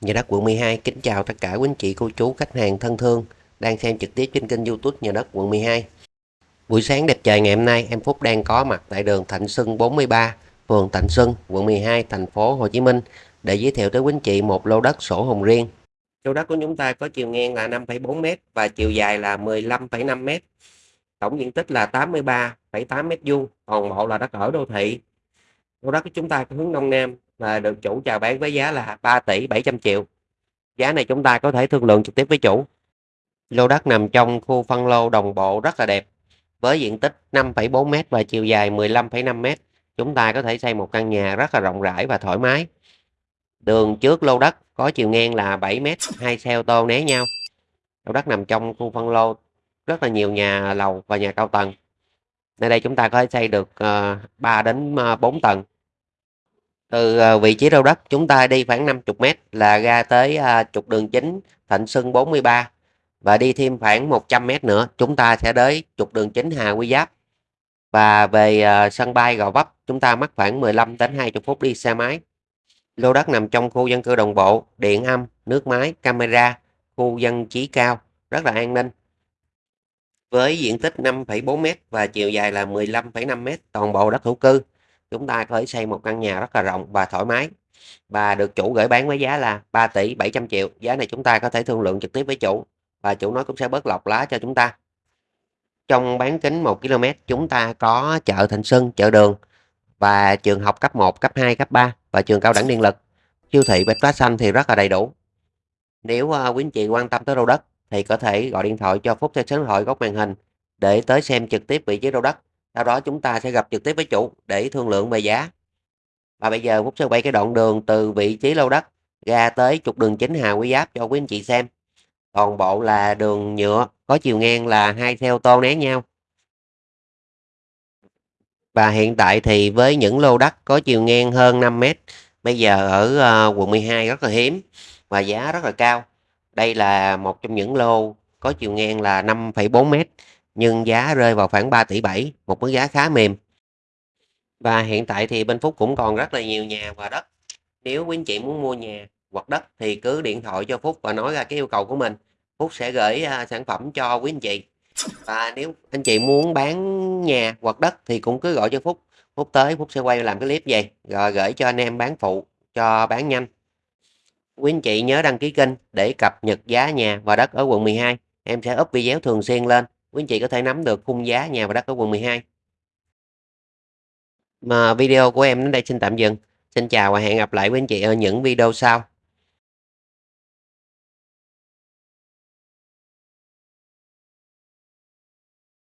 Nhà đất quận 12 kính chào tất cả quý anh chị cô chú khách hàng thân thương đang xem trực tiếp trên kênh youtube nhà đất quận 12 Buổi sáng đẹp trời ngày hôm nay em Phúc đang có mặt tại đường Thạnh Xuân 43 phường Thạnh Xuân quận 12 thành phố Hồ Chí Minh để giới thiệu tới quý anh chị một lô đất sổ hồng riêng. Lô đất của chúng ta có chiều ngang là 5,4m và chiều dài là 15,5m tổng diện tích là 83,8 m vuông toàn bộ là đất ở đô thị. Lô đất của chúng ta có hướng đông nam và được chủ chào bán với giá là 3 tỷ 700 triệu. Giá này chúng ta có thể thương lượng trực tiếp với chủ. Lô đất nằm trong khu phân lô đồng bộ rất là đẹp. Với diện tích 5,4m và chiều dài 15,5m, chúng ta có thể xây một căn nhà rất là rộng rãi và thoải mái. Đường trước lô đất có chiều ngang là 7m, hai xe ô tô né nhau. Lô đất nằm trong khu phân lô rất là nhiều nhà lầu và nhà cao tầng. Nơi đây chúng ta có thể xây được ờ, 3 đến ờ, 4 tầng từ à, vị trí lô đất chúng ta đi khoảng 50 m là ra tới à, trục đường chính Thạnh Xuân 43 và đi thêm khoảng 100 m nữa chúng ta sẽ tới trục đường chính Hà Quy Giáp. Và về à, sân bay Gò Vấp chúng ta mất khoảng 15 đến 20 phút đi xe máy. Lô đất nằm trong khu dân cư đồng bộ điện âm nước máy camera khu dân trí cao rất là an ninh. Với diện tích 5,4m và chiều dài là 15,5m toàn bộ đất hữu cư chúng ta có thể xây một căn nhà rất là rộng và thoải mái. Và được chủ gửi bán với giá là 3 tỷ 700 triệu. Giá này chúng ta có thể thương lượng trực tiếp với chủ và chủ nói cũng sẽ bớt lọc lá cho chúng ta. Trong bán kính 1 km chúng ta có chợ Thịnh Xuân chợ đường và trường học cấp 1 cấp 2 cấp 3 và trường cao đẳng điện lực. Siêu thị bách hóa xanh thì rất là đầy đủ. Nếu uh, quý anh chị quan tâm tới lô đất thì có thể gọi điện thoại cho Phúc theo số điện thoại góc màn hình để tới xem trực tiếp vị trí lô đất sau đó chúng ta sẽ gặp trực tiếp với chủ để thương lượng về giá. Và bây giờ Phúc sẽ quay cái đoạn đường từ vị trí lô đất ra tới trục đường chính Hà Quý Giáp cho quý anh chị xem. Toàn bộ là đường nhựa có chiều ngang là hai xe ô tô né nhau. Và hiện tại thì với những lô đất có chiều ngang hơn 5 mét bây giờ ở uh, quận 12 rất là hiếm và giá rất là cao. Đây là một trong những lô có chiều ngang là 5,4 mét nhưng giá rơi vào khoảng 3 tỷ 7, một mức giá khá mềm. Và hiện tại thì bên Phúc cũng còn rất là nhiều nhà và đất. Nếu quý anh chị muốn mua nhà hoặc đất thì cứ điện thoại cho Phúc và nói ra cái yêu cầu của mình. Phúc sẽ gửi uh, sản phẩm cho quý anh chị. Và nếu anh chị muốn bán nhà hoặc đất thì cũng cứ gọi cho Phúc. Phúc tới Phúc sẽ quay làm cái clip về rồi gửi cho anh em bán phụ cho bán nhanh. Quý anh chị nhớ đăng ký kênh để cập nhật giá nhà và đất ở quận 12. Em sẽ up video thường xuyên lên quý anh chị có thể nắm được khung giá nhà và đất ở quận 12 mà video của em đến đây xin tạm dừng. Xin chào và hẹn gặp lại quý anh chị ở những video sau.